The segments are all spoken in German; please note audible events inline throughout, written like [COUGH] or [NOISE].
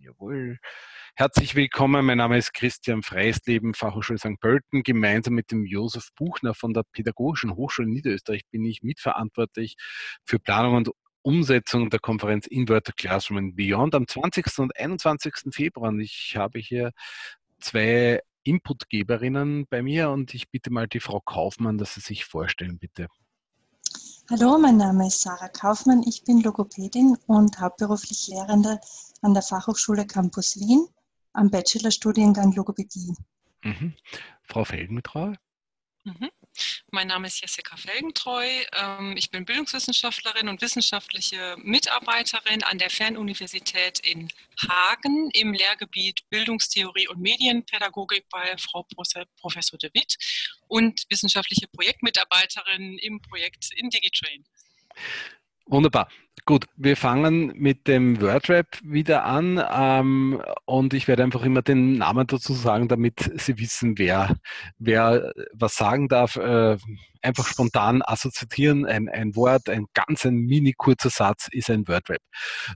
Jawohl. Herzlich willkommen, mein Name ist Christian Freisleben, Fachhochschule St. Pölten. Gemeinsam mit dem Josef Buchner von der Pädagogischen Hochschule Niederösterreich bin ich mitverantwortlich für Planung und Umsetzung der Konferenz Inverted Classroom and Beyond am 20. und 21. Februar. Und ich habe hier zwei Inputgeberinnen bei mir und ich bitte mal die Frau Kaufmann, dass Sie sich vorstellen, bitte. Hallo, mein Name ist Sarah Kaufmann. Ich bin Logopädin und hauptberuflich Lehrende an der Fachhochschule Campus Wien am Bachelorstudiengang Logopädie. Mhm. Frau Felgentreu? Mhm. Mein Name ist Jessica Felgentreu. Ähm, ich bin Bildungswissenschaftlerin und wissenschaftliche Mitarbeiterin an der Fernuniversität in Hagen im Lehrgebiet Bildungstheorie und Medienpädagogik bei Frau Professor de Witt und wissenschaftliche Projektmitarbeiterin im Projekt IndigiTrain. Wunderbar. Gut, wir fangen mit dem Wordrap wieder an ähm, und ich werde einfach immer den Namen dazu sagen, damit Sie wissen, wer, wer was sagen darf. Äh, einfach spontan assoziieren, ein, ein Wort, ein ganz ein mini kurzer Satz ist ein Wordrap.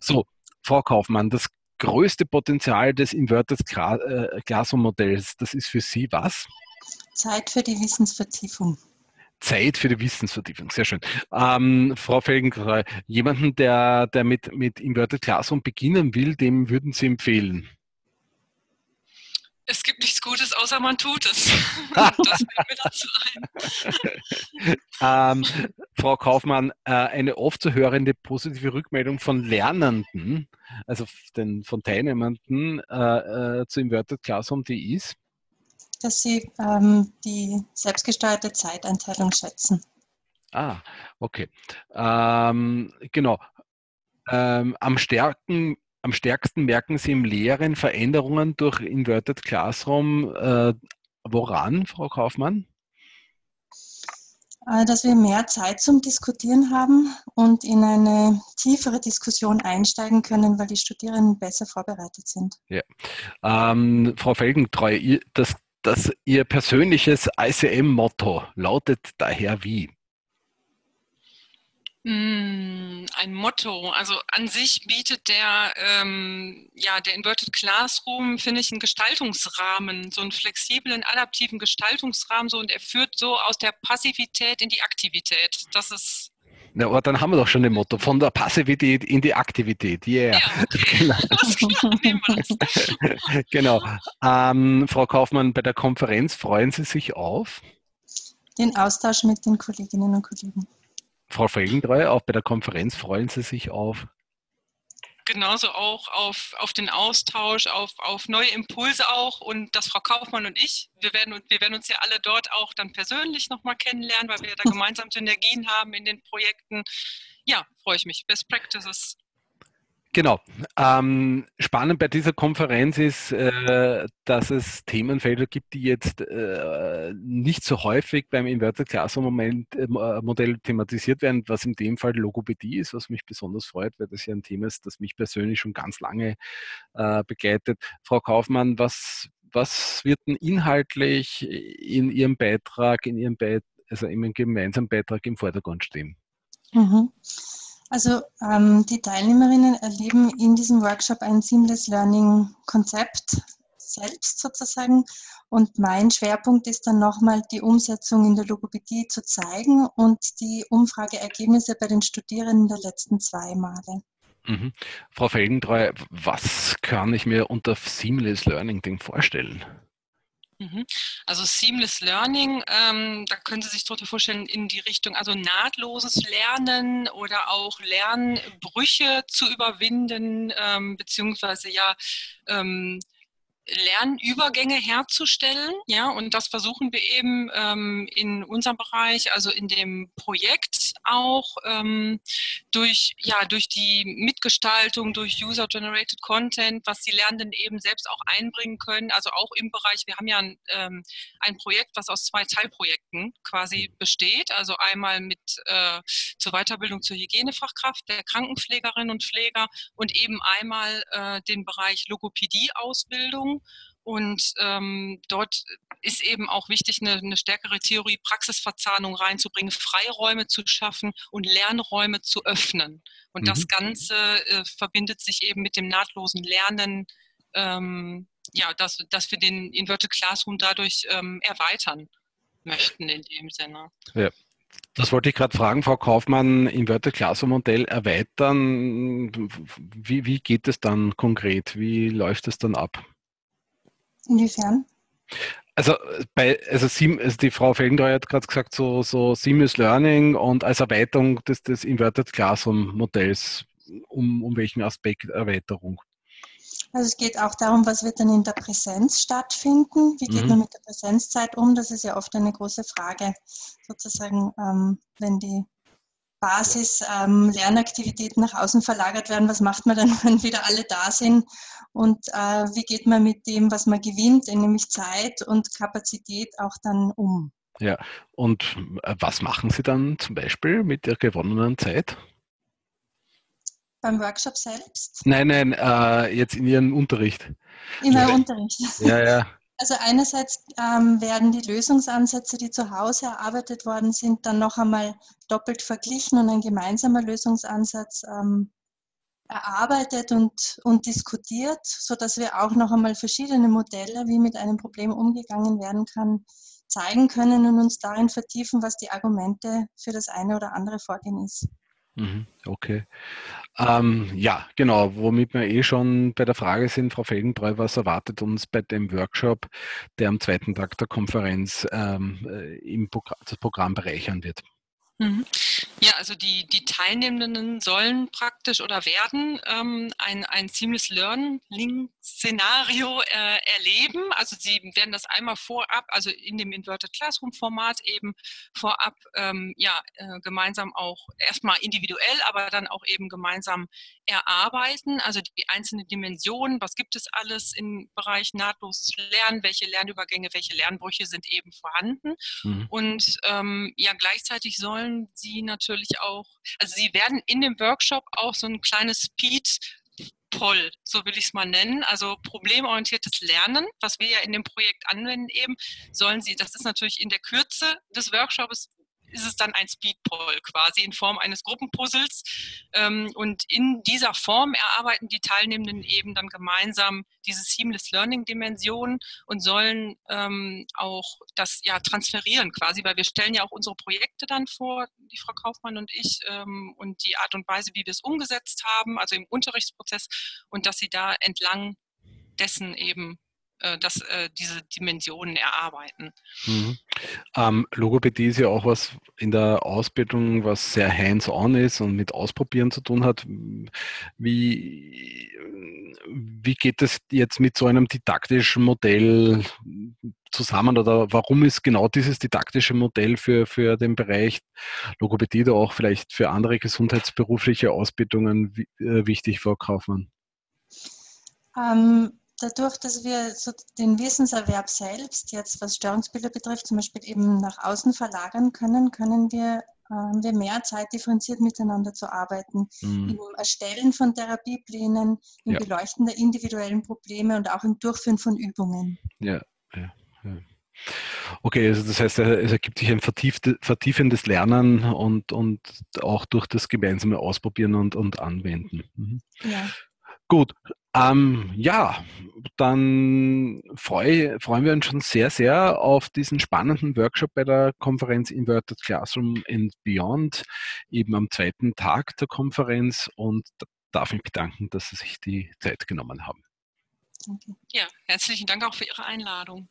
So, Frau Kaufmann, das größte Potenzial des Inverted äh, Classroom Modells, das ist für Sie was? Zeit für die Wissensvertiefung. Zeit für die Wissensvertiefung, sehr schön. Ähm, Frau Felgentreu, jemanden, der, der mit, mit Inverted Classroom beginnen will, dem würden Sie empfehlen? Es gibt nichts Gutes, außer man tut es. [LAUGHS] das fällt mir dazu ein. ähm, Frau Kaufmann, äh, eine oft zu hörende positive Rückmeldung von Lernenden, also den, von Teilnehmenden äh, äh, zu Inverted Classroom, die ist? Dass sie ähm, die selbstgesteuerte Zeiteinteilung schätzen. Ah, okay. Ähm, genau. Ähm, am, stärken, am stärksten merken Sie im Lehren Veränderungen durch Inverted Classroom. Äh, woran, Frau Kaufmann? Äh, dass wir mehr Zeit zum Diskutieren haben und in eine tiefere Diskussion einsteigen können, weil die Studierenden besser vorbereitet sind. Ja. Ähm, Frau Felgentreu, das dass Ihr persönliches ICM-Motto lautet daher wie? Hm, ein Motto. Also an sich bietet der, ähm, ja, der Inverted Classroom, finde ich, einen Gestaltungsrahmen, so einen flexiblen, adaptiven Gestaltungsrahmen, so und er führt so aus der Passivität in die Aktivität. Das ist na, aber dann haben wir doch schon ein Motto, von der Passivität in die Aktivität. Yeah. Ja, [LAUGHS] genau. [LAUGHS] [LAUGHS] genau. Ähm, Frau Kaufmann, bei der Konferenz freuen Sie sich auf? Den Austausch mit den Kolleginnen und Kollegen. Frau Felgentreu, auch bei der Konferenz freuen Sie sich auf? Genauso auch auf, auf den Austausch, auf, auf neue Impulse auch und dass Frau Kaufmann und ich, wir werden, wir werden uns ja alle dort auch dann persönlich nochmal kennenlernen, weil wir da [LAUGHS] gemeinsam Synergien haben in den Projekten. Ja, freue ich mich. Best Practices Genau. Ähm, spannend bei dieser Konferenz ist, äh, dass es Themenfelder gibt, die jetzt äh, nicht so häufig beim Inverted Classroom äh, Modell thematisiert werden, was in dem Fall Logopädie ist, was mich besonders freut, weil das ja ein Thema ist, das mich persönlich schon ganz lange äh, begleitet. Frau Kaufmann, was, was wird denn inhaltlich in Ihrem Beitrag, in Ihrem Beitrag, also in Ihrem gemeinsamen Beitrag im Vordergrund stehen? Mhm. Also ähm, die Teilnehmerinnen erleben in diesem Workshop ein Seamless Learning Konzept selbst sozusagen. Und mein Schwerpunkt ist dann nochmal die Umsetzung in der Logopädie zu zeigen und die Umfrageergebnisse bei den Studierenden der letzten zwei Male. Mhm. Frau Felgentreu, was kann ich mir unter Seamless Learning denn vorstellen? Mhm. Also Seamless Learning, ähm, da können Sie sich darunter vorstellen, in die Richtung, also nahtloses Lernen oder auch Lernbrüche zu überwinden, ähm, beziehungsweise ja ähm, Lernübergänge herzustellen. Ja, und das versuchen wir eben ähm, in unserem Bereich, also in dem Projekt auch ähm, durch, ja, durch die Mitgestaltung, durch User-Generated Content, was die Lernenden eben selbst auch einbringen können. Also auch im Bereich, wir haben ja ein, ähm, ein Projekt, was aus zwei Teilprojekten quasi besteht. Also einmal mit äh, zur Weiterbildung zur Hygienefachkraft der Krankenpflegerinnen und Pfleger und eben einmal äh, den Bereich Logopädie-Ausbildung Und ähm, dort ist eben auch wichtig, eine, eine stärkere Theorie-Praxisverzahnung reinzubringen, Freiräume zu schaffen und Lernräume zu öffnen. Und mhm. das Ganze äh, verbindet sich eben mit dem nahtlosen Lernen, ähm, ja, dass, dass wir den Inverted Classroom dadurch ähm, erweitern möchten in dem Sinne. Ja. Das wollte ich gerade fragen, Frau Kaufmann, Inverted Classroom Modell erweitern. Wie, wie geht es dann konkret? Wie läuft es dann ab? Inwiefern? Also, bei, also, also die Frau Felgentreu hat gerade gesagt, so, so Seamless Learning und als Erweiterung des, des Inverted Classroom Modells, um, um welchen Aspekt Erweiterung? Also es geht auch darum, was wird dann in der Präsenz stattfinden? Wie geht mhm. man mit der Präsenzzeit um? Das ist ja oft eine große Frage, sozusagen, ähm, wenn die Basis-Lernaktivitäten ähm, nach außen verlagert werden. Was macht man dann, [LAUGHS] wenn wieder alle da sind? Und äh, wie geht man mit dem, was man gewinnt, nämlich Zeit und Kapazität, auch dann um? Ja, und äh, was machen Sie dann zum Beispiel mit der gewonnenen Zeit? Beim Workshop selbst? Nein, nein, äh, jetzt in Ihrem Unterricht. In meinem Unterricht. Ja, ja. Also einerseits ähm, werden die Lösungsansätze, die zu Hause erarbeitet worden sind, dann noch einmal doppelt verglichen und ein gemeinsamer Lösungsansatz ähm, erarbeitet und, und diskutiert, sodass wir auch noch einmal verschiedene Modelle, wie mit einem Problem umgegangen werden kann, zeigen können und uns darin vertiefen, was die Argumente für das eine oder andere Vorgehen ist. Mhm, okay. Ähm, ja, genau, womit wir eh schon bei der Frage sind, Frau Felgentreu, was erwartet uns bei dem Workshop, der am zweiten Tag der Konferenz ähm, äh, im Progr das Programm bereichern wird? Mhm. Ja, also die, die Teilnehmenden sollen praktisch oder werden ähm, ein, ein Seamless Learning-Szenario äh, erleben. Also sie werden das einmal vorab, also in dem Inverted Classroom-Format eben vorab ähm, ja, äh, gemeinsam auch erstmal individuell, aber dann auch eben gemeinsam erarbeiten. Also die einzelnen Dimensionen, was gibt es alles im Bereich nahtloses Lernen, welche Lernübergänge, welche Lernbrüche sind eben vorhanden. Mhm. Und ähm, ja, gleichzeitig sollen sie natürlich auch, also sie werden in dem Workshop auch so ein kleines Speed Poll, so will ich es mal nennen, also problemorientiertes Lernen, was wir ja in dem Projekt anwenden eben, sollen Sie, das ist natürlich in der Kürze des Workshops ist es dann ein Speedpoll quasi in Form eines Gruppenpuzzles. Ähm, und in dieser Form erarbeiten die Teilnehmenden eben dann gemeinsam diese Seamless Learning Dimension und sollen ähm, auch das ja transferieren quasi, weil wir stellen ja auch unsere Projekte dann vor, die Frau Kaufmann und ich, ähm, und die Art und Weise, wie wir es umgesetzt haben, also im Unterrichtsprozess und dass sie da entlang dessen eben äh, dass äh, diese Dimensionen erarbeiten. Mhm. Ähm, Logopädie ist ja auch was in der Ausbildung, was sehr hands-on ist und mit Ausprobieren zu tun hat. Wie, wie geht es jetzt mit so einem didaktischen Modell zusammen oder warum ist genau dieses didaktische Modell für, für den Bereich Logopädie oder auch vielleicht für andere gesundheitsberufliche Ausbildungen äh, wichtig, Frau Kaufmann? Ähm, dadurch, dass wir so den Wissenserwerb selbst jetzt, was Störungsbilder betrifft, zum Beispiel eben nach außen verlagern können, können wir, äh, wir mehr Zeit differenziert miteinander zu arbeiten. Mhm. Im Erstellen von Therapieplänen, im ja. Beleuchten der individuellen Probleme und auch im Durchführen von Übungen. Ja, ja, ja. Okay, also das heißt, es ergibt sich ein vertiefendes Lernen und, und auch durch das gemeinsame Ausprobieren und, und Anwenden. Mhm. Ja. Gut, ähm, ja, dann freu, freuen wir uns schon sehr, sehr auf diesen spannenden Workshop bei der Konferenz Inverted Classroom and Beyond, eben am zweiten Tag der Konferenz und darf mich bedanken, dass Sie sich die Zeit genommen haben. Ja, herzlichen Dank auch für Ihre Einladung.